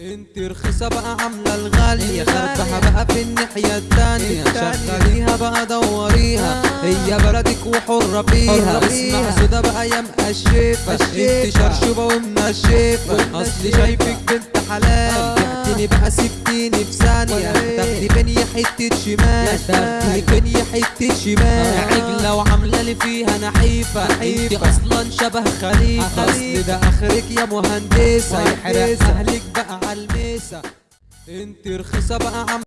انت رخيصة بقى عاملة الغالية خربها بقى في الناحية التانية. شغليها بقى دوريها هي بلدك وحرة فيها. اسمع سودا بقى يا مقشفة. انت شرشوبة ومنشفة. اصلي شايفك بنت حلال. بعتني بقى سبتيني في ثانية. تاخدي بنية حتة شمال. تاخدي بنية حتة شمال. عجلة وعاملة لي فيها نحيفة. انت أصلا شبه خليفة. اصل ده آخرك يا مهندسة. يحرق أهلك بقى عالميسة انت رخيصة بقى عم